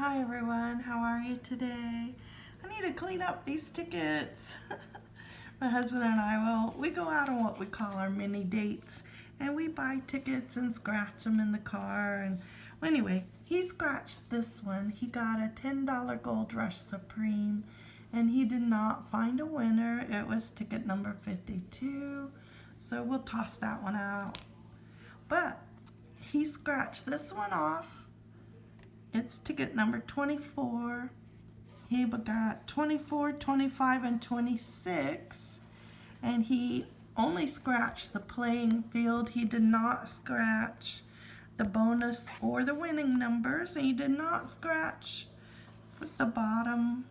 Hi everyone, how are you today? I need to clean up these tickets. My husband and I will, we go out on what we call our mini dates and we buy tickets and scratch them in the car and well, anyway, he scratched this one. He got a $10 Gold Rush Supreme and he did not find a winner. It was ticket number 52, so we'll toss that one out. But he scratched this one off. It's ticket number 24. He got 24, 25, and 26. And he only scratched the playing field. He did not scratch the bonus or the winning numbers. He did not scratch the bottom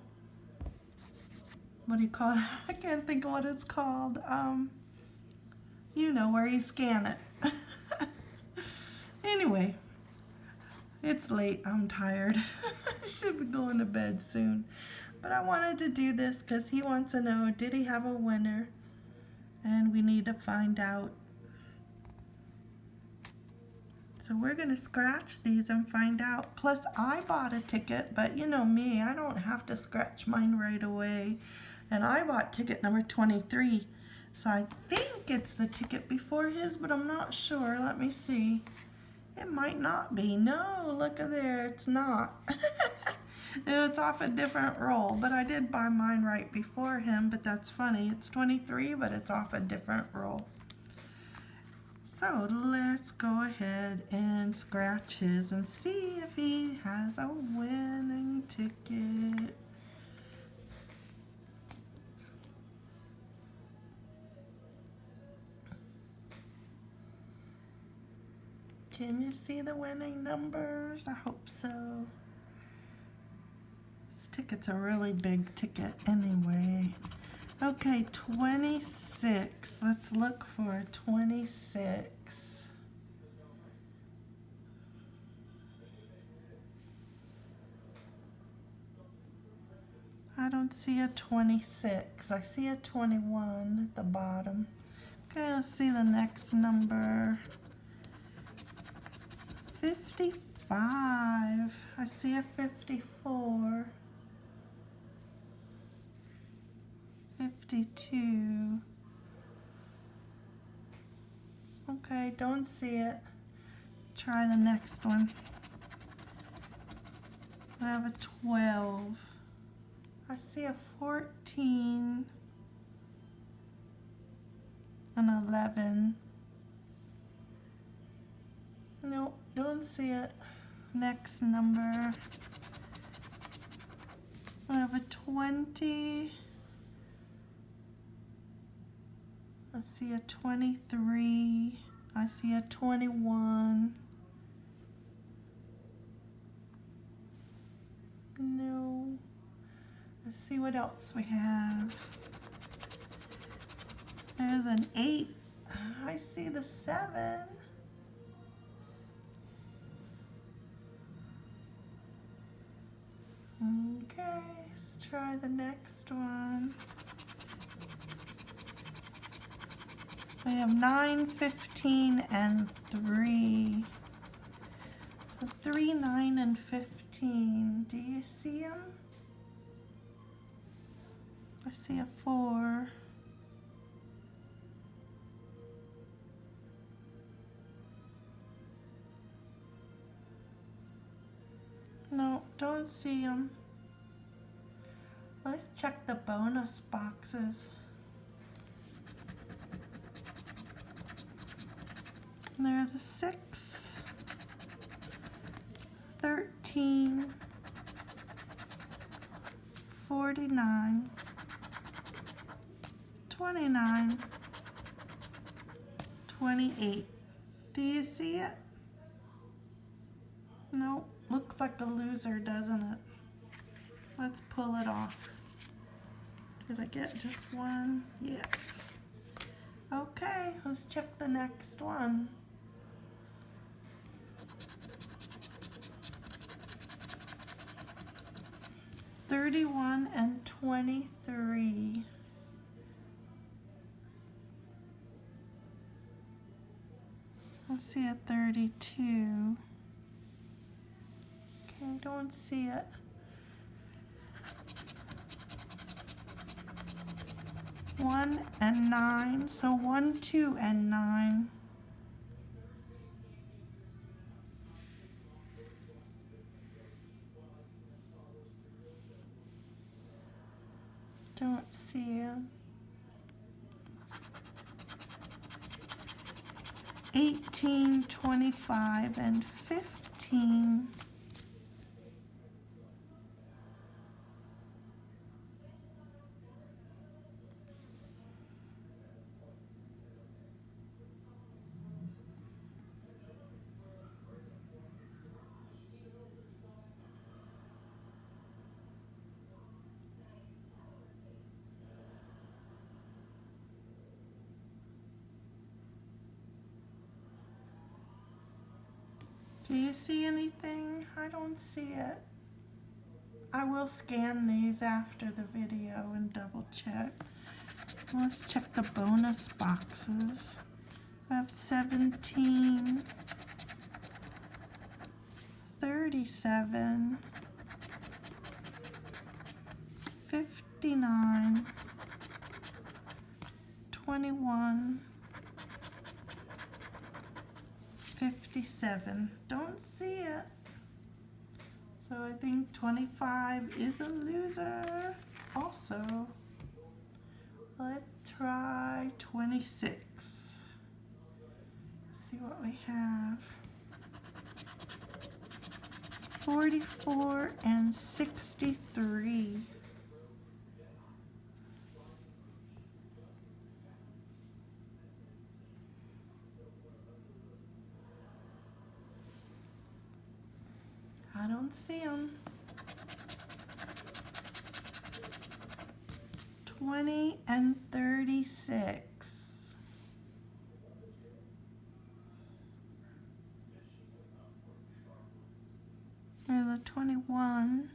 what do you call it? I can't think of what it's called. Um, you know where you scan it. anyway, it's late. I'm tired. I should be going to bed soon. But I wanted to do this because he wants to know, did he have a winner? And we need to find out. So we're going to scratch these and find out. Plus, I bought a ticket, but you know me, I don't have to scratch mine right away and I bought ticket number 23. So I think it's the ticket before his, but I'm not sure. Let me see. It might not be. No, look at there. It's not. it's off a different roll, but I did buy mine right before him, but that's funny. It's 23, but it's off a different roll. So let's go ahead and scratch his and see if he has a winning ticket. Can you see the winning numbers? I hope so. This ticket's a really big ticket anyway. Okay, 26. Let's look for 26. I don't see a 26. I see a 21 at the bottom. Okay, let's see the next number. 55. I see a 54. 52. Okay, don't see it. Try the next one. I have a 12. I see a 14. An 11. Nope, don't see it. Next number. I have a 20. I see a 23. I see a 21. No. Let's see what else we have. There's an 8. I see the 7. Okay, let's try the next one. We have 9, 15, and 3. So 3, 9, and 15. Do you see them? I see a 4. No, don't see them. Let's check the bonus boxes. There's a 6, 13, 49, 29, 28. Do you see it? Nope. Looks like a loser, doesn't it? Let's pull it off. Did I get just one? Yeah. Okay, let's check the next one. Thirty-one and twenty-three. Let's see a thirty-two. Okay. don't see it. One and nine, so one, two, and nine. Don't see him. 18, 25, and 15. Do you see anything? I don't see it. I will scan these after the video and double check. Let's check the bonus boxes. I have 17, 37, 59, 21, 57. Don't see it. So I think 25 is a loser. Also, let's try 26. see what we have. 44 and 63. Don't see them. 20 and 36. There's a 21.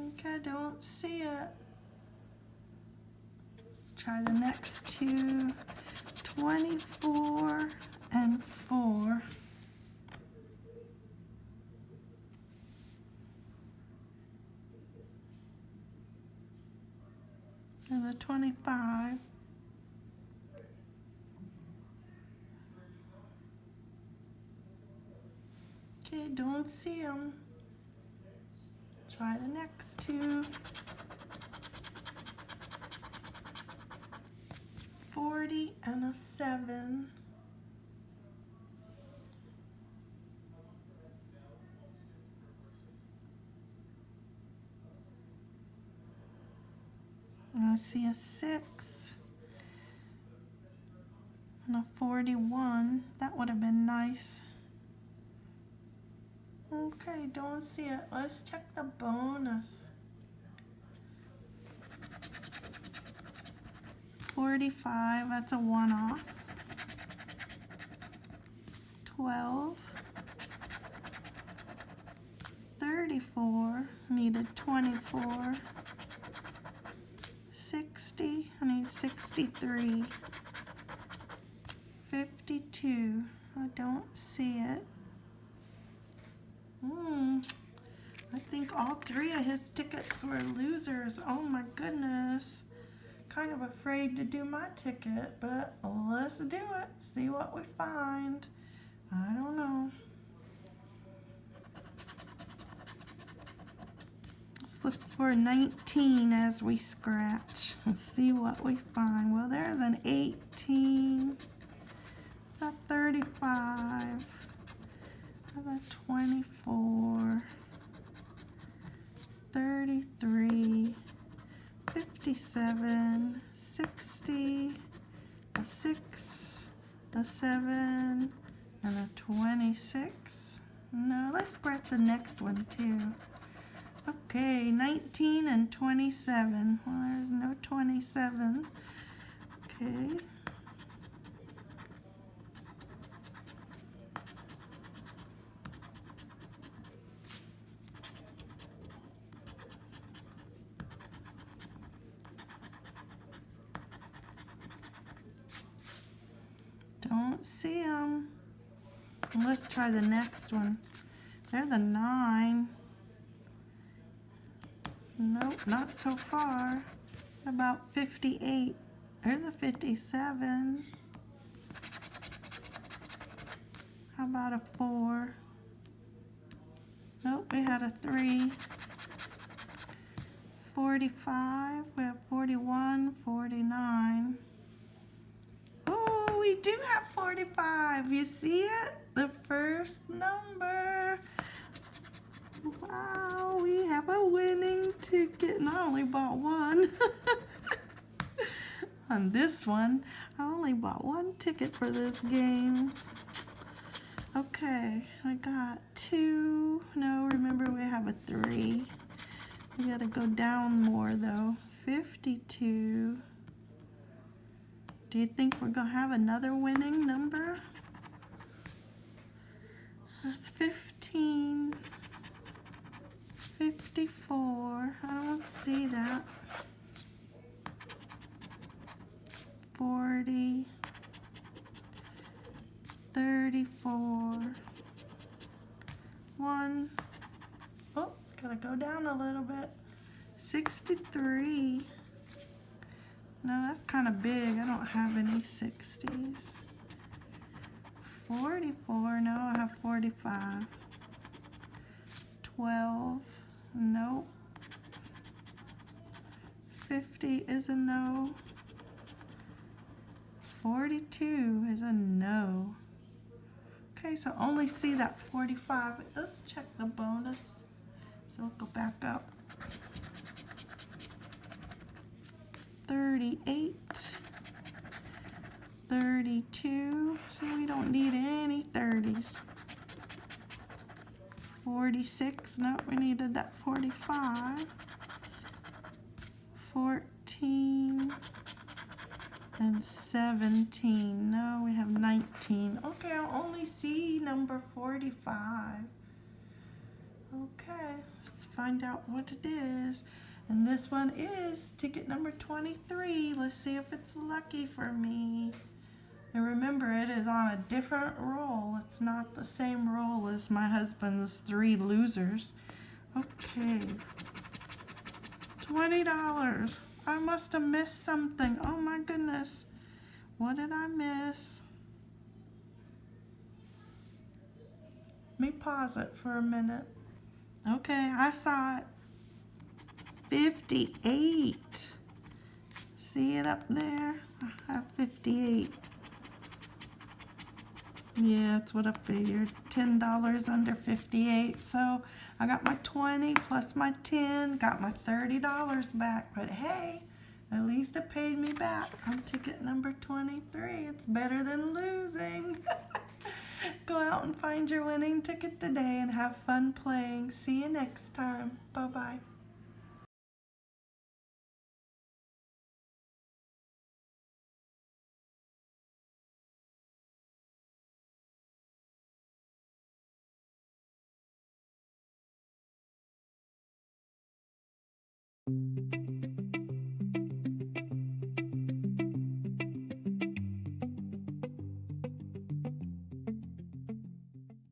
Okay, I don't see it. Let's try the next two. 24 and 4. And the 25. Okay, don't see them. Try the next two. 40 and a 7. And I see a 6 and a 41. That would have been nice. Okay, don't see it. Let's check the bonus. 45, that's a one off. 12. 34, needed 24. 60, I need 63. 52, I don't see it. Hmm, I think all three of his tickets were losers. Oh to do my ticket, but let's do it. See what we find. I don't know. Let's look for 19 as we scratch and see what we find. Well, there's an 18, a 35, a 24, 33, 57, 60, a 6, a 7, and a 26. No, let's scratch the next one too. Okay, 19 and 27. Well, there's no 27. Okay. Don't see them. Let's try the next one. They're the nine. Nope, not so far. About 58. There's a 57. How about a four? Nope, we had a three. 45, we have 41, 49. We do have 45. You see it? The first number. Wow, we have a winning ticket. And I only bought one. On this one, I only bought one ticket for this game. Okay, I got two. No, remember we have a three. We gotta go down more though. 52. Do you think we're gonna have another winning number? That's 15. 54. I don't see that. 40. 34. 1. Oh, gotta go down a little bit. 63. No, that's kind of big. I don't have any 60s. 44. No, I have 45. 12. Nope. 50 is a no. 42 is a no. Okay, so only see that 45. Let's check the bonus. So we'll go back up. 38. 32. So we don't need any 30s. 46. No, we needed that 45. 14 and 17. No, we have 19. Okay, I'll only see number 45. Okay, let's find out what it is. And this one is ticket number 23. Let's see if it's lucky for me. And remember, it is on a different roll. It's not the same roll as my husband's three losers. Okay. $20. I must have missed something. Oh my goodness. What did I miss? Let me pause it for a minute. Okay, I saw it. 58. See it up there? I have 58. Yeah, that's what I figured. $10 under 58. So I got my 20 plus my 10, got my $30 back. But hey, at least it paid me back on ticket number 23. It's better than losing. Go out and find your winning ticket today and have fun playing. See you next time. Bye-bye.